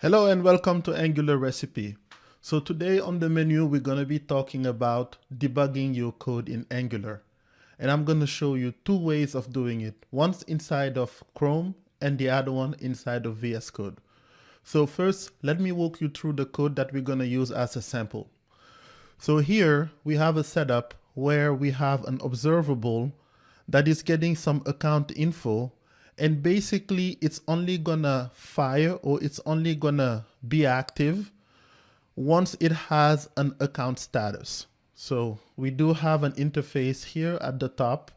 Hello and welcome to Angular Recipe. So today on the menu, we're going to be talking about debugging your code in Angular. And I'm going to show you two ways of doing it. One's inside of Chrome and the other one inside of VS Code. So first, let me walk you through the code that we're going to use as a sample. So here we have a setup where we have an observable that is getting some account info and basically it's only gonna fire or it's only gonna be active once it has an account status. So we do have an interface here at the top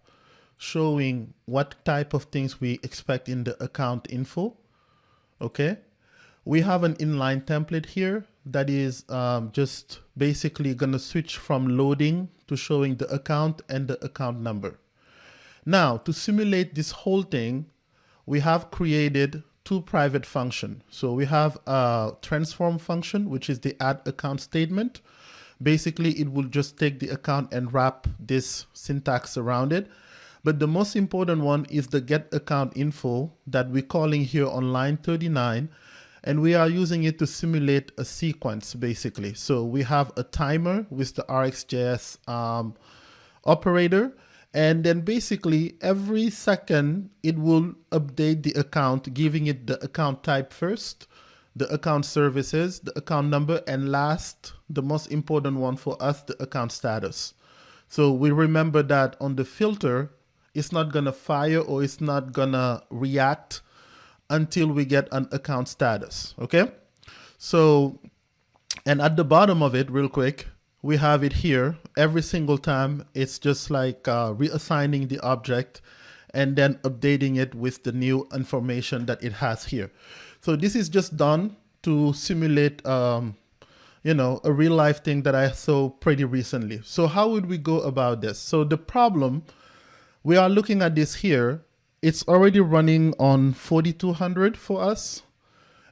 showing what type of things we expect in the account info. Okay. We have an inline template here that is um, just basically going to switch from loading to showing the account and the account number. Now to simulate this whole thing, we have created two private functions. So we have a transform function, which is the add account statement. Basically, it will just take the account and wrap this syntax around it. But the most important one is the get account info that we're calling here on line 39. And we are using it to simulate a sequence, basically. So we have a timer with the RxJS um, operator. And then basically every second it will update the account, giving it the account type first, the account services, the account number, and last, the most important one for us, the account status. So we remember that on the filter, it's not gonna fire or it's not gonna react until we get an account status, okay? So, and at the bottom of it, real quick, we have it here. Every single time it's just like uh, reassigning the object and then updating it with the new information that it has here. So this is just done to simulate um, you know a real life thing that I saw pretty recently. So how would we go about this? So the problem we are looking at this here. It's already running on 4200 for us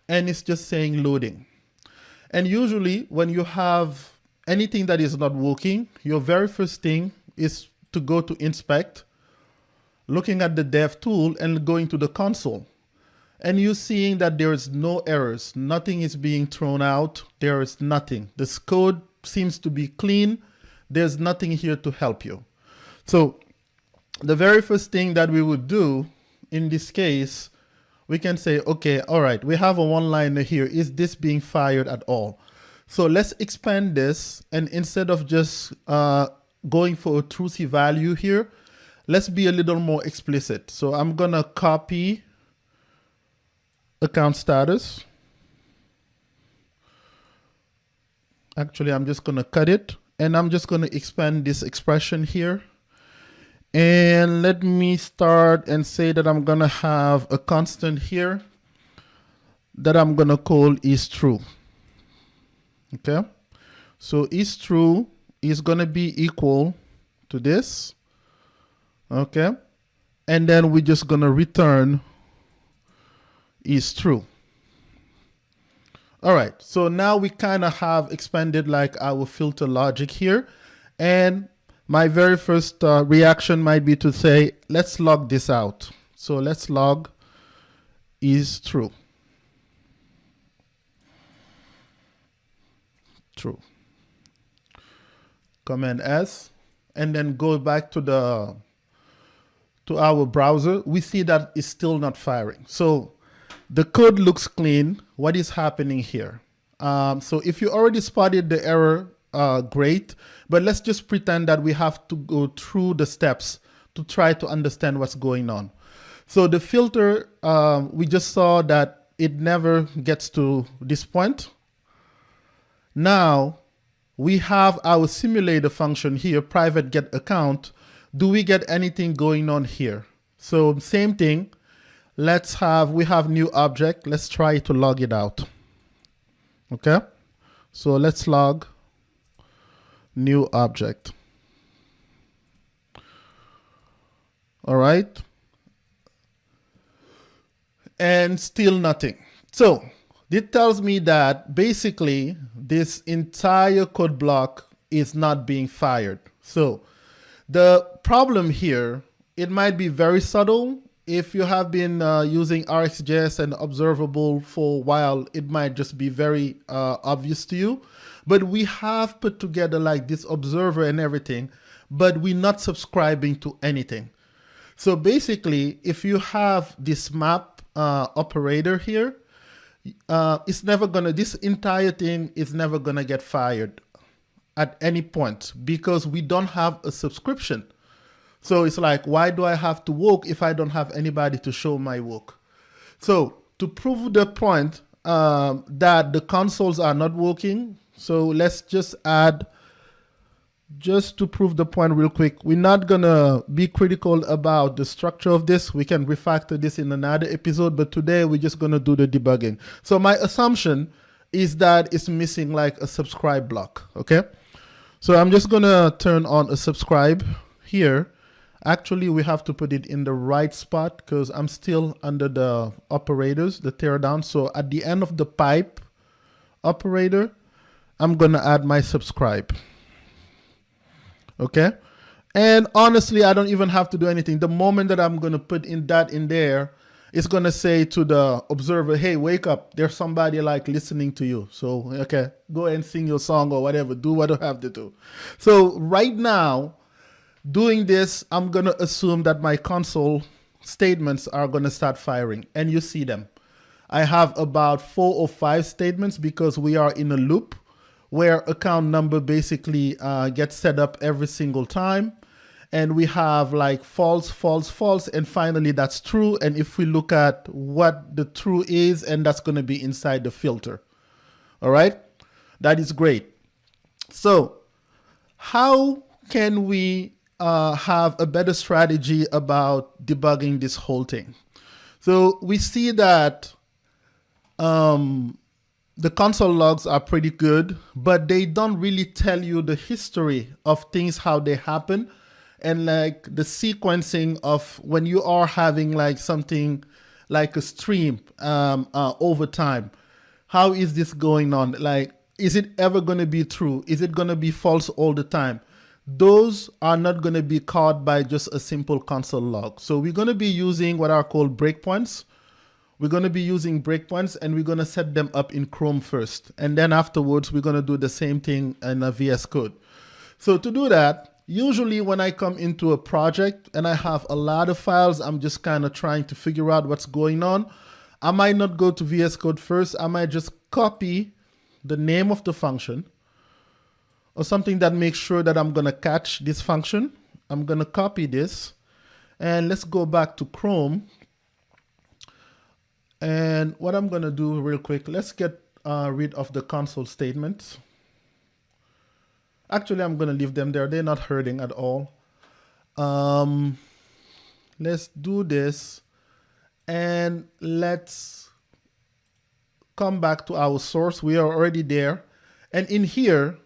and it's just saying loading. And usually when you have anything that is not working, your very first thing is to go to inspect, looking at the dev tool and going to the console. And you're seeing that there is no errors. Nothing is being thrown out. There is nothing. This code seems to be clean. There's nothing here to help you. So the very first thing that we would do in this case, we can say, okay, all right, we have a one liner here. Is this being fired at all? So let's expand this and instead of just uh, going for a truthy value here, let's be a little more explicit. So I'm gonna copy account status. Actually, I'm just gonna cut it and I'm just gonna expand this expression here. And let me start and say that I'm gonna have a constant here that I'm gonna call is true okay? So is true is going to be equal to this. Okay? And then we're just going to return is true. All right. So now we kind of have expanded like our filter logic here. And my very first uh, reaction might be to say let's log this out. So let's log is true true. Command S, and then go back to the to our browser, we see that it's still not firing. So the code looks clean. What is happening here? Um, so if you already spotted the error, uh, great. But let's just pretend that we have to go through the steps to try to understand what's going on. So the filter, um, we just saw that it never gets to this point. Now we have our simulator function here, private get account. Do we get anything going on here? So same thing. Let's have, we have new object. Let's try to log it out. Okay. So let's log new object. All right. And still nothing. So it tells me that basically this entire code block is not being fired. So the problem here, it might be very subtle if you have been uh, using RxJS and observable for a while, it might just be very uh, obvious to you. But we have put together like this observer and everything, but we're not subscribing to anything. So basically, if you have this map uh, operator here, uh, it's never gonna, this entire thing is never gonna get fired at any point because we don't have a subscription. So it's like, why do I have to work if I don't have anybody to show my work? So to prove the point um, that the consoles are not working, so let's just add, just to prove the point real quick, we're not gonna be critical about the structure of this. We can refactor this in another episode, but today we're just gonna do the debugging. So my assumption is that it's missing like a subscribe block, okay? So I'm just gonna turn on a subscribe here Actually, we have to put it in the right spot because I'm still under the operators, the teardown. So at the end of the pipe operator, I'm to add my subscribe. Okay. And honestly, I don't even have to do anything. The moment that I'm going to put in that in there, it's going to say to the observer, hey, wake up. There's somebody like listening to you. So, okay, go and sing your song or whatever. Do what you have to do. So right now, Doing this, I'm going to assume that my console statements are going to start firing and you see them. I have about four or five statements because we are in a loop where account number basically uh, gets set up every single time. And we have like false, false, false, and finally that's true. And if we look at what the true is, and that's going to be inside the filter. All right, that is great. So how can we uh, have a better strategy about debugging this whole thing. So we see that um, the console logs are pretty good, but they don't really tell you the history of things, how they happen, and like the sequencing of when you are having like something like a stream um, uh, over time. How is this going on? Like, is it ever going to be true? Is it going to be false all the time? those are not going to be caught by just a simple console log. So we're going to be using what are called breakpoints. We're going to be using breakpoints and we're going to set them up in Chrome first. And then afterwards, we're going to do the same thing in a VS Code. So to do that, usually when I come into a project and I have a lot of files, I'm just kind of trying to figure out what's going on. I might not go to VS Code first. I might just copy the name of the function or something that makes sure that I'm going to catch this function. I'm going to copy this and let's go back to Chrome. And what I'm going to do real quick, let's get uh, rid of the console statements. Actually, I'm going to leave them there. They're not hurting at all. Um, let's do this and let's come back to our source. We are already there. And in here,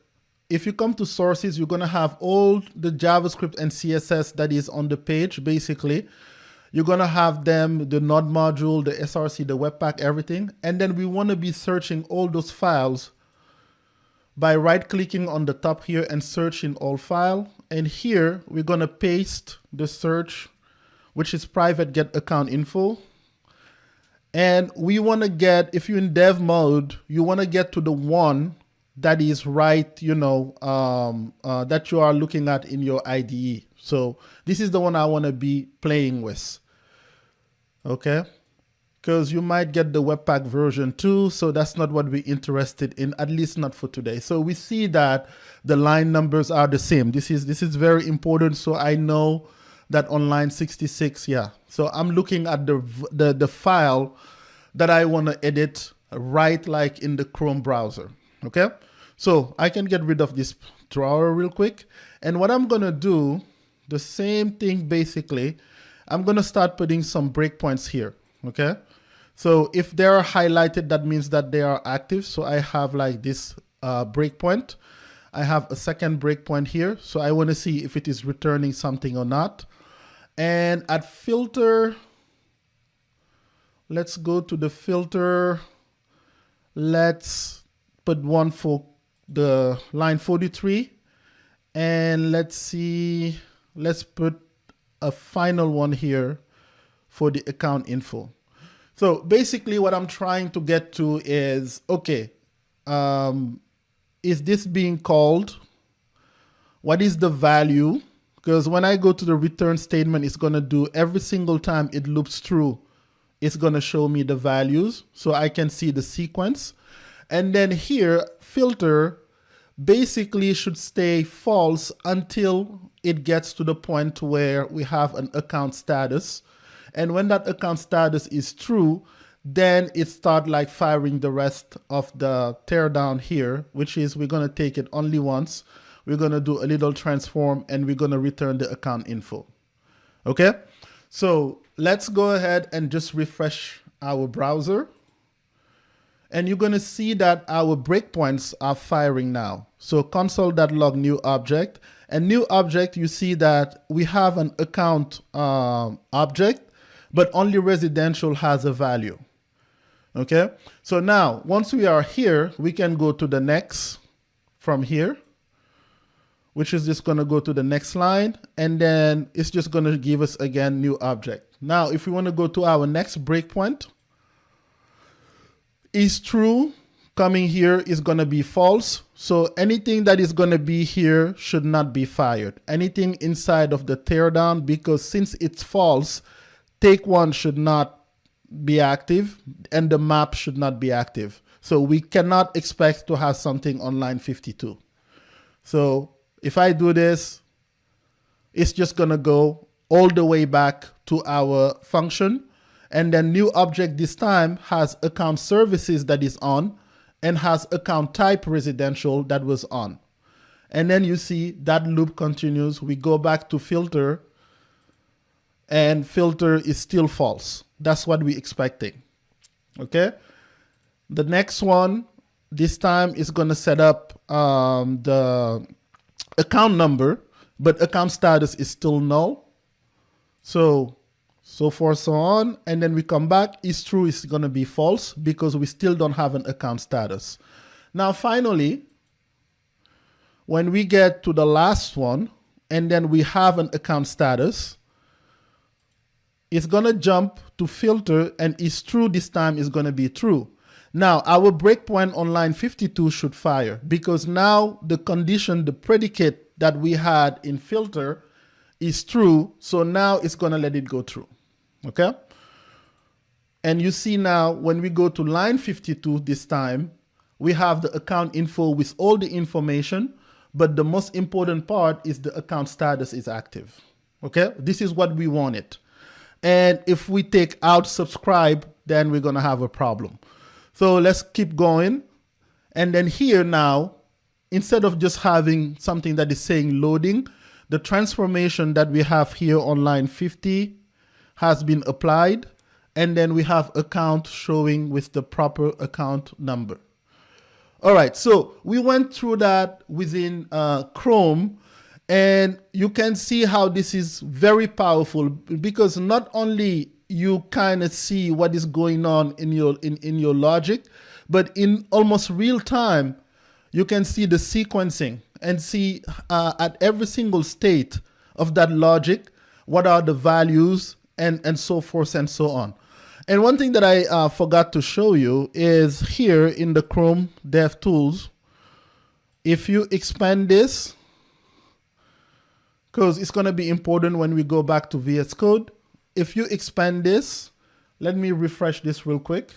if you come to sources, you're going to have all the JavaScript and CSS that is on the page, basically. You're going to have them, the node module, the SRC, the Webpack, everything. And then we want to be searching all those files by right clicking on the top here and searching all file. And here we're going to paste the search, which is private get account info. And we want to get, if you're in dev mode, you want to get to the one that is right, you know, um, uh, that you are looking at in your IDE. So this is the one I want to be playing with. Okay. Because you might get the Webpack version too. So that's not what we're interested in, at least not for today. So we see that the line numbers are the same. This is, this is very important. So I know that on line 66, yeah. So I'm looking at the, the, the file that I want to edit right like in the Chrome browser okay? So I can get rid of this drawer real quick. And what I'm gonna do, the same thing basically, I'm gonna start putting some breakpoints here, okay? So if they are highlighted, that means that they are active. So I have like this uh, breakpoint. I have a second breakpoint here. So I wanna see if it is returning something or not. And at filter, let's go to the filter. Let's put one for the line 43 and let's see let's put a final one here for the account info. So basically what I'm trying to get to is, okay, um, is this being called? What is the value? Because when I go to the return statement, it's going to do every single time it loops through, it's going to show me the values so I can see the sequence. And then here, filter basically should stay false until it gets to the point where we have an account status. And when that account status is true, then it start like firing the rest of the teardown here, which is we're going to take it only once. We're going to do a little transform and we're going to return the account info. Okay. So let's go ahead and just refresh our browser. And you're going to see that our breakpoints are firing now. So console.log new object and new object, you see that we have an account um, object, but only residential has a value. Okay, so now once we are here, we can go to the next from here, which is just going to go to the next line, and then it's just going to give us again new object. Now, if we want to go to our next breakpoint, is true coming here is going to be false. So anything that is going to be here should not be fired. Anything inside of the teardown, because since it's false, take one should not be active and the map should not be active. So we cannot expect to have something on line 52. So if I do this, it's just gonna go all the way back to our function. And then new object this time has account services that is on and has account type residential that was on. And then you see that loop continues. We go back to filter and filter is still false. That's what we're expecting. Okay. The next one, this time is going to set up um, the account number, but account status is still null. So, so forth, so on. And then we come back, it's true it's going to be false because we still don't have an account status. Now, finally, when we get to the last one, and then we have an account status, it's going to jump to filter and it's true this time is going to be true. Now our breakpoint on line 52 should fire because now the condition, the predicate that we had in filter is true. So now it's going to let it go through. Okay. And you see now when we go to line 52 this time, we have the account info with all the information, but the most important part is the account status is active. Okay. This is what we wanted. And if we take out subscribe, then we're going to have a problem. So let's keep going. And then here now, instead of just having something that is saying loading, the transformation that we have here on line 50 has been applied. And then we have account showing with the proper account number. All right, so we went through that within uh, Chrome and you can see how this is very powerful because not only you kind of see what is going on in your in, in your logic, but in almost real time, you can see the sequencing and see uh, at every single state of that logic, what are the values and, and so forth and so on. And one thing that I uh, forgot to show you is here in the Chrome DevTools, if you expand this, because it's going to be important when we go back to VS Code. If you expand this, let me refresh this real quick.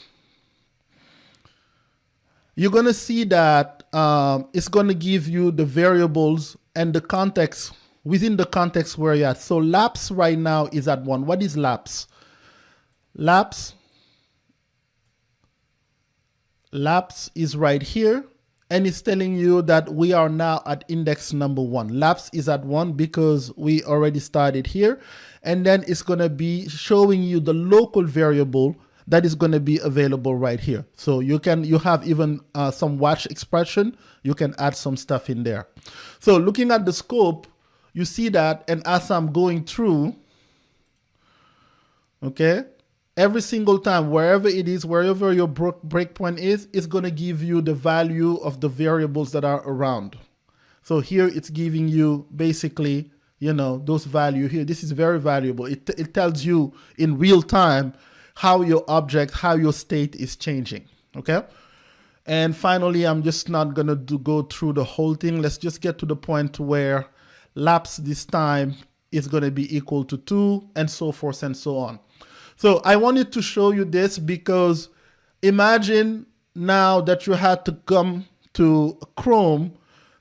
You're going to see that um, it's going to give you the variables and the context within the context where you're at. So laps right now is at one. What is laps? Laps, lapse is right here and it's telling you that we are now at index number one. Laps is at one because we already started here. And then it's going to be showing you the local variable that is going to be available right here. So you can, you have even uh, some watch expression. You can add some stuff in there. So looking at the scope, you see that. And as I'm going through, okay, every single time, wherever it is, wherever your breakpoint is, it's going to give you the value of the variables that are around. So here it's giving you basically you know, those value here. This is very valuable. It, it tells you in real time how your object, how your state is changing, okay? And finally, I'm just not gonna do, go through the whole thing. Let's just get to the point where lapse this time is gonna be equal to two and so forth and so on. So I wanted to show you this because imagine now that you had to come to Chrome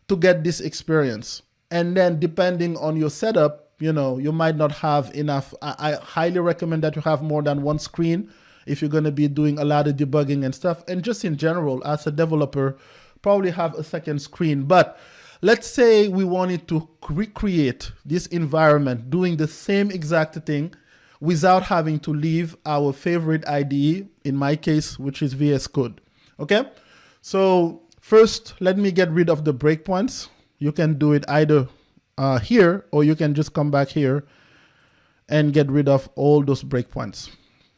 to get this experience. And then depending on your setup, you know, you might not have enough. I, I highly recommend that you have more than one screen if you're going to be doing a lot of debugging and stuff. And just in general, as a developer, probably have a second screen. But let's say we wanted to recreate this environment doing the same exact thing without having to leave our favorite IDE, in my case, which is VS Code. Okay, so first let me get rid of the breakpoints you can do it either uh, here or you can just come back here and get rid of all those breakpoints.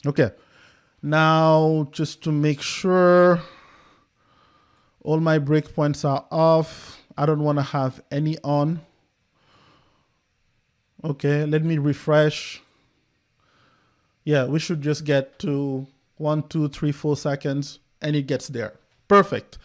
Okay, now just to make sure all my breakpoints are off, I don't want to have any on. Okay, let me refresh. Yeah, we should just get to one, two, three, four seconds and it gets there. Perfect.